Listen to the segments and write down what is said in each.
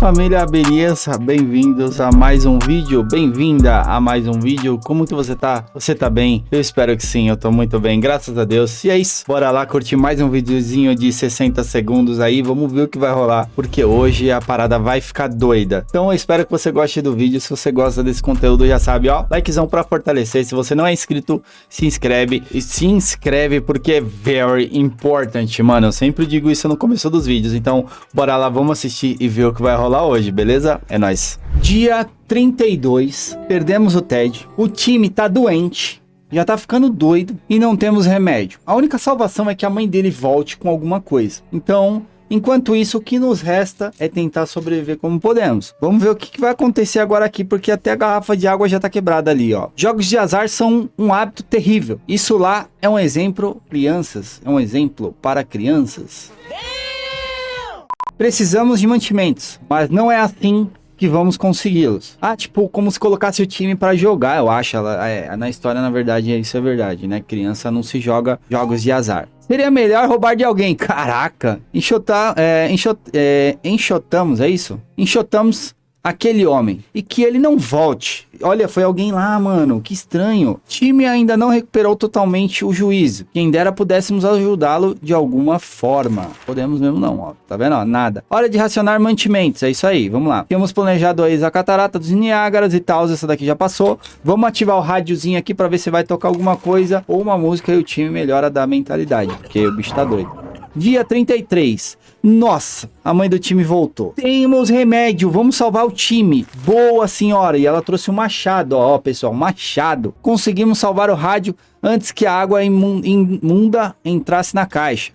família, beleza? Bem-vindos a mais um vídeo, bem-vinda a mais um vídeo. Como que você tá? Você tá bem? Eu espero que sim, eu tô muito bem, graças a Deus. E é isso, bora lá curtir mais um videozinho de 60 segundos aí, vamos ver o que vai rolar, porque hoje a parada vai ficar doida. Então eu espero que você goste do vídeo, se você gosta desse conteúdo já sabe, ó, likezão pra fortalecer. Se você não é inscrito, se inscreve e se inscreve porque é very important, mano. Eu sempre digo isso no começo dos vídeos, então bora lá, vamos assistir e ver o que vai rolar rolar hoje, beleza? É nóis. Dia 32, perdemos o Ted, o time tá doente, já tá ficando doido e não temos remédio. A única salvação é que a mãe dele volte com alguma coisa. Então, enquanto isso, o que nos resta é tentar sobreviver como podemos. Vamos ver o que, que vai acontecer agora aqui, porque até a garrafa de água já tá quebrada ali, ó. Jogos de azar são um hábito terrível. Isso lá é um exemplo, crianças, é um exemplo para crianças. Precisamos de mantimentos, mas não é assim que vamos consegui-los. Ah, tipo, como se colocasse o time para jogar, eu acho. Ela, é, na história, na verdade, isso é verdade, né? Criança não se joga jogos de azar. Seria melhor roubar de alguém. Caraca! Enxotar, é, enxot, é, enxotamos, é isso? Enxotamos aquele homem e que ele não volte. Olha, foi alguém lá, mano, que estranho. O time ainda não recuperou totalmente o juízo. Quem dera pudéssemos ajudá-lo de alguma forma. Podemos mesmo não, ó. Tá vendo? Ó, nada. Hora de racionar mantimentos, é isso aí, vamos lá. Temos planejado aí a catarata dos Niágaras e tal, essa daqui já passou. Vamos ativar o rádiozinho aqui para ver se vai tocar alguma coisa ou uma música e o time melhora da mentalidade, porque o bicho tá doido. Dia 33. Nossa, a mãe do time voltou. Temos remédio, vamos salvar o time. Boa senhora. E ela trouxe um machado, ó, pessoal, machado. Conseguimos salvar o rádio antes que a água imunda entrasse na caixa.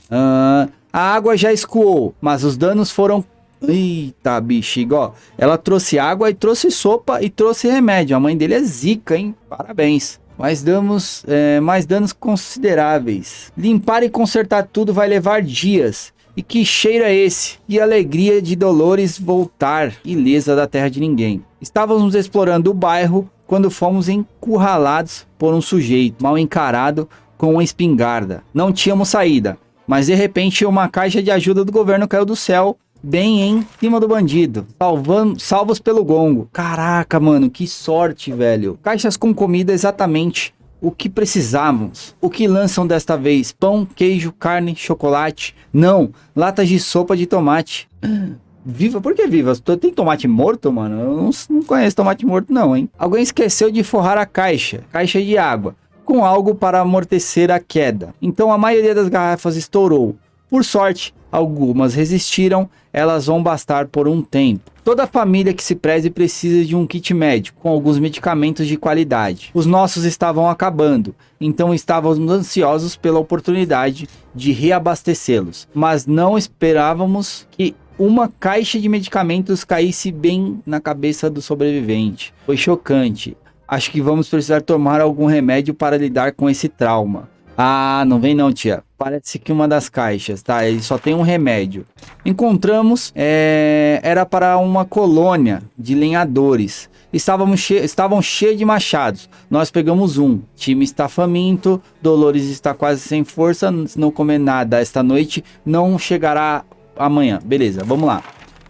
A água já escoou, mas os danos foram Eita, bexiga, ó. Ela trouxe água e trouxe sopa e trouxe remédio. A mãe dele é zica, hein? Parabéns. Mas damos é, mais danos consideráveis. Limpar e consertar tudo vai levar dias. E que cheiro é esse? E alegria de Dolores voltar ilesa da terra de ninguém. Estávamos explorando o bairro quando fomos encurralados por um sujeito mal encarado com uma espingarda. Não tínhamos saída, mas de repente uma caixa de ajuda do governo caiu do céu bem em cima do bandido, salvando, salvos pelo gongo. Caraca, mano, que sorte, velho. Caixas com comida exatamente o que precisávamos. O que lançam desta vez? Pão, queijo, carne, chocolate? Não, latas de sopa de tomate. Viva? Por que viva? Tem tomate morto, mano? Eu não, não conheço tomate morto não, hein? Alguém esqueceu de forrar a caixa, caixa de água, com algo para amortecer a queda. Então a maioria das garrafas estourou. Por sorte, algumas resistiram, elas vão bastar por um tempo. Toda família que se preze precisa de um kit médico, com alguns medicamentos de qualidade. Os nossos estavam acabando, então estávamos ansiosos pela oportunidade de reabastecê-los, mas não esperávamos que uma caixa de medicamentos caísse bem na cabeça do sobrevivente. Foi chocante. Acho que vamos precisar tomar algum remédio para lidar com esse trauma. Ah, não vem não, tia. Parece que uma das caixas, tá? Ele só tem um remédio. Encontramos, é, era para uma colônia de lenhadores. Estávamos che estavam cheios de machados. Nós pegamos um. Time está faminto. Dolores está quase sem força. Se não comer nada esta noite, não chegará amanhã. Beleza, vamos lá.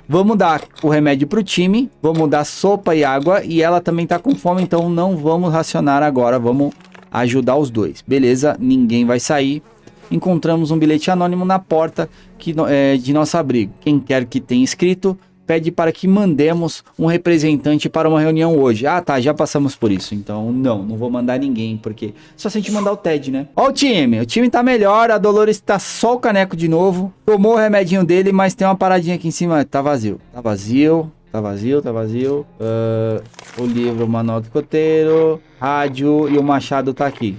Vamos dar o remédio para o time. Vamos dar sopa e água. E ela também está com fome, então não vamos racionar agora. Vamos ajudar os dois. Beleza, ninguém vai sair. Encontramos um bilhete anônimo na porta que, é, de nosso abrigo. Quem quer que tenha escrito, pede para que mandemos um representante para uma reunião hoje. Ah, tá, já passamos por isso. Então, não, não vou mandar ninguém, porque só se a gente mandar o Ted, né? Ó o time, o time tá melhor, a Dolores tá só o caneco de novo. Tomou o remedinho dele, mas tem uma paradinha aqui em cima, tá vazio. Tá vazio, Tá vazio, tá vazio. Uh, o livro, o manual do coteiro, rádio e o machado tá aqui.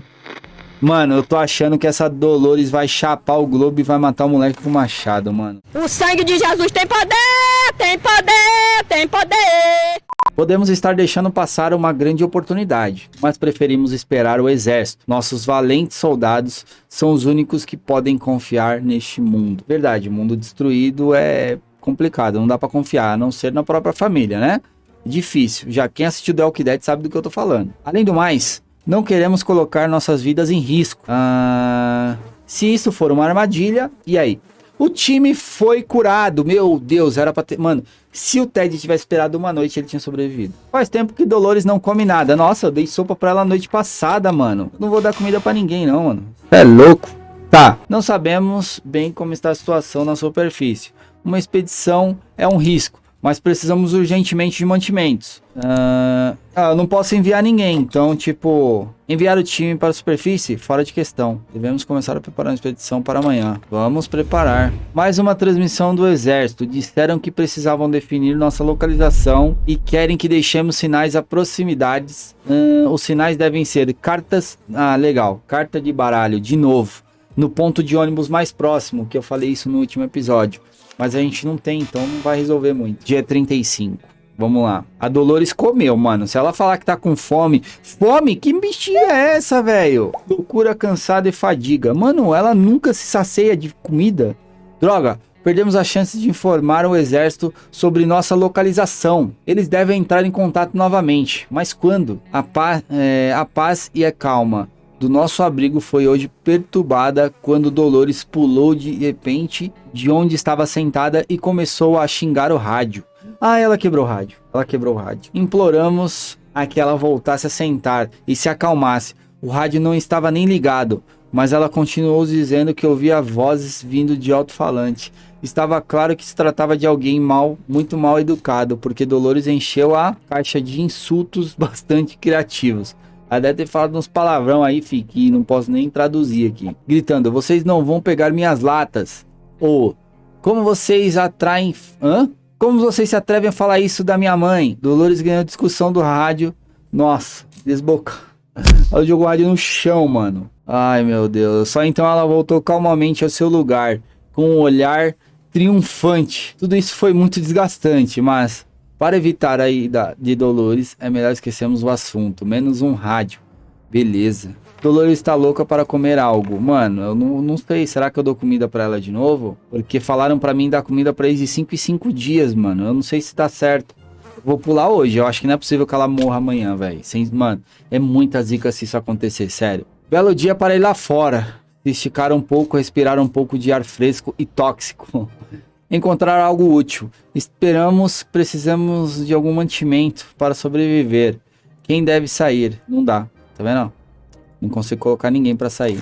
Mano, eu tô achando que essa Dolores vai chapar o globo e vai matar o moleque com o machado, mano. O sangue de Jesus tem poder, tem poder, tem poder. Podemos estar deixando passar uma grande oportunidade, mas preferimos esperar o exército. Nossos valentes soldados são os únicos que podem confiar neste mundo. Verdade, mundo destruído é complicado, não dá para confiar, a não ser na própria família, né? Difícil, já quem assistiu The Walking Dead sabe do que eu tô falando. Além do mais, não queremos colocar nossas vidas em risco. Ah, se isso for uma armadilha, e aí? O time foi curado. Meu Deus, era pra ter. Mano, se o Ted tivesse esperado uma noite, ele tinha sobrevivido. Faz tempo que Dolores não come nada. Nossa, eu dei sopa pra ela noite passada, mano. Não vou dar comida pra ninguém, não, mano. É louco. Tá. Não sabemos bem como está a situação na superfície. Uma expedição é um risco mas precisamos urgentemente de mantimentos. Uh, ah, eu não posso enviar ninguém, então, tipo, enviar o time para a superfície? Fora de questão. Devemos começar a preparar uma expedição para amanhã. Vamos preparar. Mais uma transmissão do exército. Disseram que precisavam definir nossa localização e querem que deixemos sinais a proximidades. Uh, os sinais devem ser cartas... Ah, legal. Carta de baralho, de novo. No ponto de ônibus mais próximo, que eu falei isso no último episódio. Mas a gente não tem, então não vai resolver muito. Dia 35. Vamos lá. A Dolores comeu, mano. Se ela falar que tá com fome. Fome? Que bichinha é essa, velho? Loucura, cansada e fadiga. Mano, ela nunca se sacia de comida. Droga, perdemos a chance de informar o exército sobre nossa localização. Eles devem entrar em contato novamente. Mas quando? A, é, a paz e a calma do nosso abrigo foi hoje perturbada quando Dolores pulou de repente de onde estava sentada e começou a xingar o rádio. Ah, ela quebrou o rádio. Ela quebrou o rádio. Imploramos a que ela voltasse a sentar e se acalmasse. O rádio não estava nem ligado, mas ela continuou dizendo que ouvia vozes vindo de alto-falante. Estava claro que se tratava de alguém mal, muito mal educado, porque Dolores encheu a caixa de insultos bastante criativos. Ela deve ter falado uns palavrão aí, fi, que não posso nem traduzir aqui. Gritando, vocês não vão pegar minhas latas. Ou, como vocês atraem... Hã? Como vocês se atrevem a falar isso da minha mãe? Dolores ganhou discussão do rádio. Nossa, desboca. Ela jogou o rádio no chão, mano. Ai, meu Deus. Só então ela voltou calmamente ao seu lugar, com um olhar triunfante. Tudo isso foi muito desgastante, mas para evitar a ida de Dolores, é melhor esquecermos o assunto. Menos um rádio. Beleza. Dolores está louca para comer algo. Mano, eu não, não sei. Será que eu dou comida para ela de novo? Porque falaram para mim dar comida para eles de 5 em 5 dias, mano. Eu não sei se tá certo. Vou pular hoje. Eu acho que não é possível que ela morra amanhã, velho. Mano, é muita zica se isso acontecer, sério. Belo dia para ir lá fora. Esticar um pouco, respirar um pouco de ar fresco e tóxico. encontrar algo útil. Esperamos, precisamos de algum mantimento para sobreviver. Quem deve sair? Não dá, tá vendo? Não consigo colocar ninguém para sair.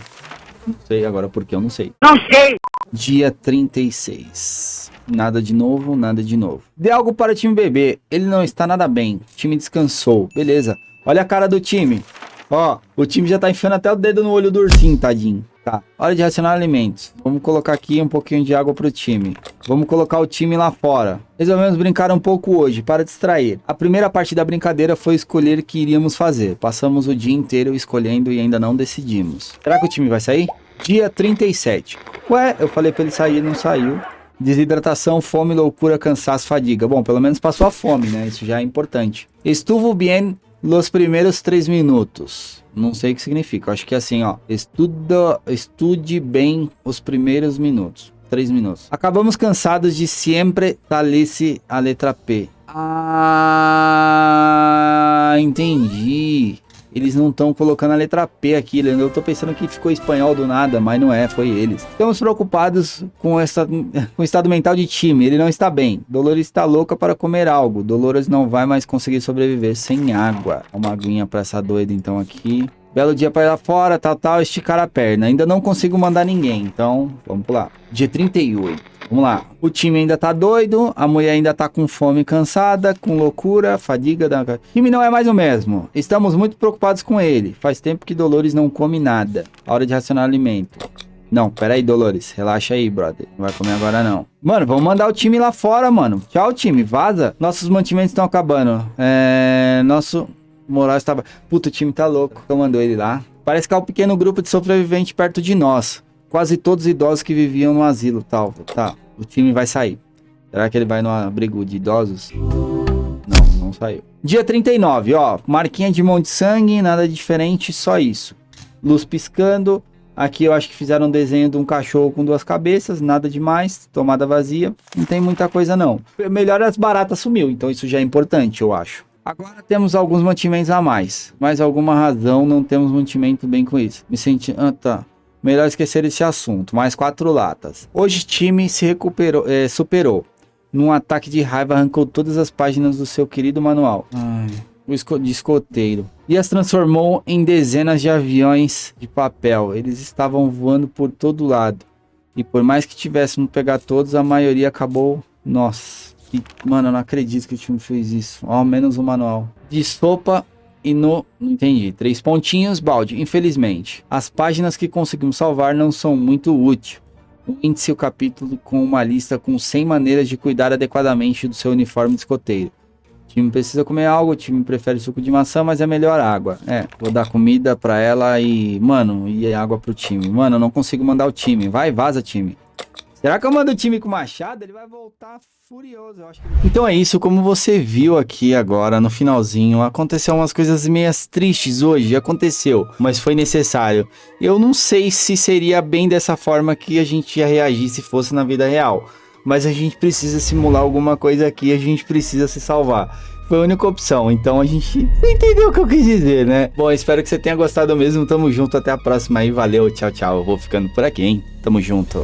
Não sei agora porque eu não sei. Não sei! Dia 36. Nada de novo, nada de novo. Dê algo para o time bebê. Ele não está nada bem. O time descansou. Beleza. Olha a cara do time. Ó, o time já tá enfiando até o dedo no olho do ursinho, tadinho. Tá, hora de racionar alimentos. Vamos colocar aqui um pouquinho de água pro time. Vamos colocar o time lá fora. Resolvemos brincar um pouco hoje, para distrair. A primeira parte da brincadeira foi escolher o que iríamos fazer. Passamos o dia inteiro escolhendo e ainda não decidimos. Será que o time vai sair? Dia 37. Ué, eu falei pra ele sair, não saiu. Desidratação, fome, loucura, cansaço, fadiga. Bom, pelo menos passou a fome, né? Isso já é importante. Estuvo bien los primeiros três minutos. Não sei o que significa. Acho que é assim, ó. Estuda, estude bem os primeiros minutos. Três minutos. Acabamos cansados de sempre talisse a letra P. Ah, entendi. Eles não estão colocando a letra P aqui. Eu tô pensando que ficou espanhol do nada, mas não é, foi eles. Estamos preocupados com, essa, com o estado mental de time. Ele não está bem. Dolores está louca para comer algo. Dolores não vai mais conseguir sobreviver sem água. Uma aguinha para essa doida então aqui. Belo dia para ir lá fora, tal, tal, esticar a perna. Ainda não consigo mandar ninguém, então vamos lá. Dia 38. Vamos lá. O time ainda tá doido, a mulher ainda tá com fome, cansada, com loucura, fadiga. Da... O time não é mais o mesmo. Estamos muito preocupados com ele. Faz tempo que Dolores não come nada. Hora de racionar alimento. Não, pera aí, Dolores. Relaxa aí, brother. Não vai comer agora, não. Mano, vamos mandar o time lá fora, mano. Tchau, time. Vaza. Nossos mantimentos estão acabando. É... Nosso... Moral estava. Puta, o time tá louco. Eu mandou ele lá. Parece que é um pequeno grupo de sobreviventes perto de nós. Quase todos idosos que viviam no asilo tal. Tá, o time vai sair. Será que ele vai no abrigo de idosos? Não, não saiu. Dia 39, ó. Marquinha de mão de sangue, nada diferente, só isso. Luz piscando. Aqui eu acho que fizeram um desenho de um cachorro com duas cabeças, nada demais, tomada vazia. Não tem muita coisa não. Melhor as baratas sumiu, então isso já é importante, eu acho. Agora temos alguns mantimentos a mais, mas alguma razão não temos mantimento bem com isso. Me senti... Ah, tá. Melhor esquecer esse assunto. Mais quatro latas. Hoje o time se recuperou, é, superou. Num ataque de raiva, arrancou todas as páginas do seu querido manual. Ai, o esco de escoteiro. E as transformou em dezenas de aviões de papel. Eles estavam voando por todo lado. E por mais que tivéssemos pegar todos, a maioria acabou. Nossa. E, mano, eu não acredito que o time fez isso. Ao menos o manual. De sopa e no... Não entendi. Três pontinhos, balde. Infelizmente, as páginas que conseguimos salvar não são muito úteis. O índice o capítulo com uma lista com 100 maneiras de cuidar adequadamente do seu uniforme de escoteiro. O time precisa comer algo, o time prefere suco de maçã, mas é melhor água. É, vou dar comida pra ela e, mano, e água pro time. Mano, eu não consigo mandar o time. Vai, vaza, time. Será que eu mando o time com machado? Ele vai voltar furioso. Então é isso, como você viu aqui agora no finalzinho, aconteceu umas coisas meias tristes hoje, aconteceu, mas foi necessário. Eu não sei se seria bem dessa forma que a gente ia reagir se fosse na vida real, mas a gente precisa simular alguma coisa aqui, a gente precisa se salvar. Foi a única opção, então a gente entendeu o que eu quis dizer, né? Bom, espero que você tenha gostado mesmo, tamo junto, até a próxima aí, valeu, tchau, tchau, eu vou ficando por aqui, hein? Tamo junto.